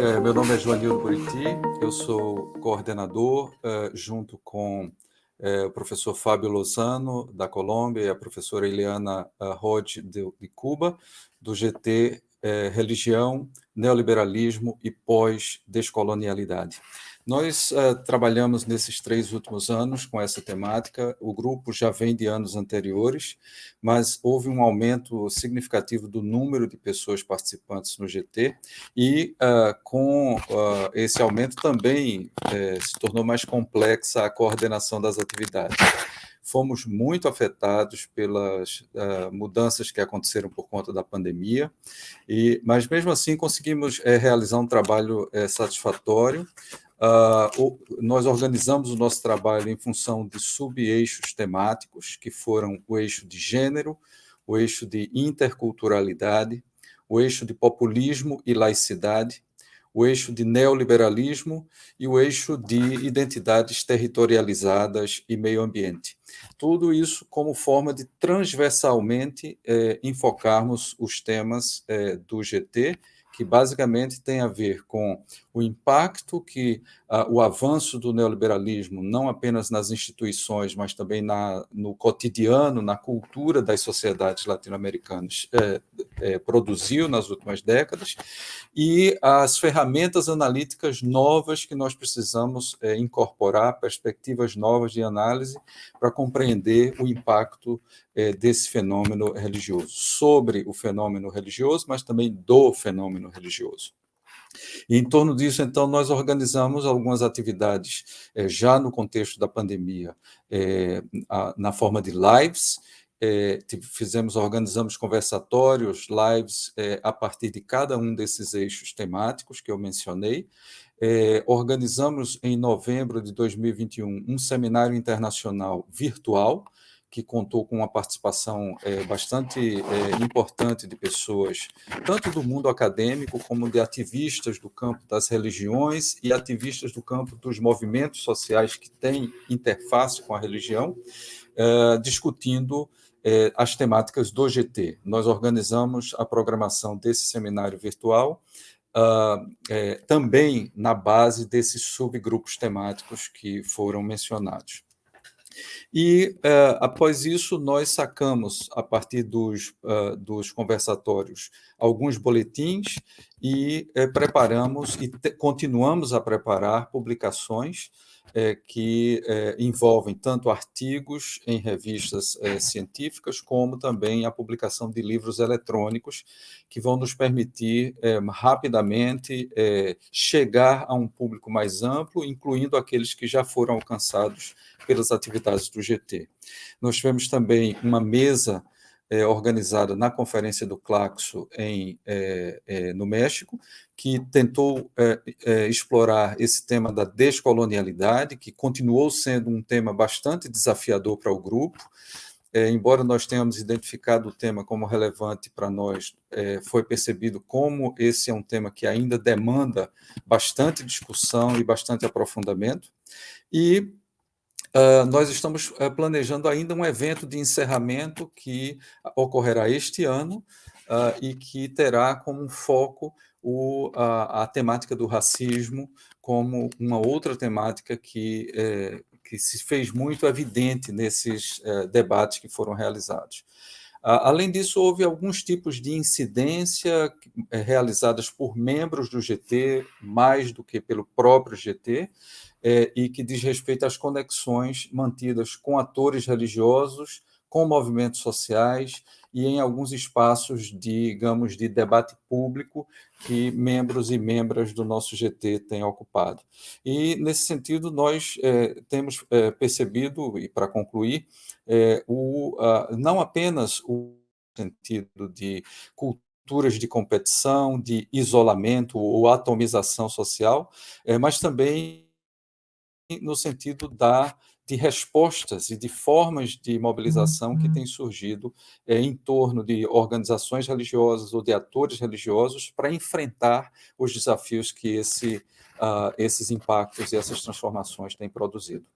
É, meu nome é Joanildo Buriti, eu sou coordenador, uh, junto com uh, o professor Fábio Lozano, da Colômbia, e a professora Eliana uh, Rod, de, de, Cuba, do GT Religião, Neoliberalismo e Pós-Descolonialidade. Nós uh, trabalhamos nesses três últimos anos com essa temática. O grupo já vem de anos anteriores, mas houve um aumento significativo do número de pessoas participantes no GT, e uh, com uh, esse aumento também eh, se tornou mais complexa a coordenação das atividades fomos muito afetados pelas uh, mudanças que aconteceram por conta da pandemia, e, mas mesmo assim conseguimos é, realizar um trabalho é, satisfatório. Uh, nós organizamos o nosso trabalho em função de sub-eixos temáticos, que foram o eixo de gênero, o eixo de interculturalidade, o eixo de populismo e laicidade, o eixo de neoliberalismo e o eixo de identidades territorializadas e meio ambiente. Tudo isso como forma de transversalmente eh, enfocarmos os temas eh, do GT que basicamente tem a ver com o impacto que uh, o avanço do neoliberalismo, não apenas nas instituições, mas também na, no cotidiano, na cultura das sociedades latino-americanas, é, é, produziu nas últimas décadas, e as ferramentas analíticas novas que nós precisamos é, incorporar, perspectivas novas de análise, para compreender o impacto desse fenômeno religioso, sobre o fenômeno religioso, mas também do fenômeno religioso. E em torno disso, então, nós organizamos algumas atividades é, já no contexto da pandemia, é, a, na forma de lives, é, fizemos, organizamos conversatórios, lives, a partir de cada um desses eixos temáticos que eu mencionei. organizamos em novembro de 2021 um seminário internacional virtual, que contou com uma participação é, bastante é, importante de pessoas, tanto do mundo acadêmico, como de ativistas do campo das religiões e ativistas do campo dos movimentos sociais que têm interface com a religião, é, discutindo as temáticas do GT. Nós organizamos a programação desse seminário virtual, Uh, é, também na base desses subgrupos temáticos que foram mencionados. E, uh, após isso, nós sacamos, a partir dos, uh, dos conversatórios, alguns boletins e uh, preparamos e continuamos a preparar publicações é, que é, envolvem tanto artigos em revistas é, científicas, como também a publicação de livros eletrônicos, que vão nos permitir é, rapidamente é, chegar a um público mais amplo, incluindo aqueles que já foram alcançados pelas atividades do GT. Nós tivemos também uma mesa é, organizada na Conferência do Claxo em, é, é, no México, que tentou é, é, explorar esse tema da descolonialidade, que continuou sendo um tema bastante desafiador para o grupo, é, embora nós tenhamos identificado o tema como relevante para nós, foi percebido como esse é um tema que ainda demanda bastante discussão e bastante aprofundamento, e Uh, nós estamos uh, planejando ainda um evento de encerramento que ocorrerá este ano uh, e que terá como foco o, a, a, temática do racismo como uma outra temática que, eh, que se fez muito evidente nesses eh, debates que foram realizados. Além disso, houve alguns tipos de incidência eh, realizadas por membros do GT, mais do que pelo próprio GT, é, e que diz respeito às conexões mantidas com atores religiosos, com movimentos sociais e em alguns espaços, de, digamos, de debate público que membros e membras do nosso GT têm ocupado. E, nesse sentido, nós é, temos é, percebido, e para concluir, é, o, não apenas o sentido de culturas de competição, de isolamento ou atomização social, mas também no sentido da, de respostas e de formas de mobilização que têm surgido é, em torno de organizações religiosas ou de atores religiosos para enfrentar os desafios que esse uh, esses impactos e essas transformações têm produzido.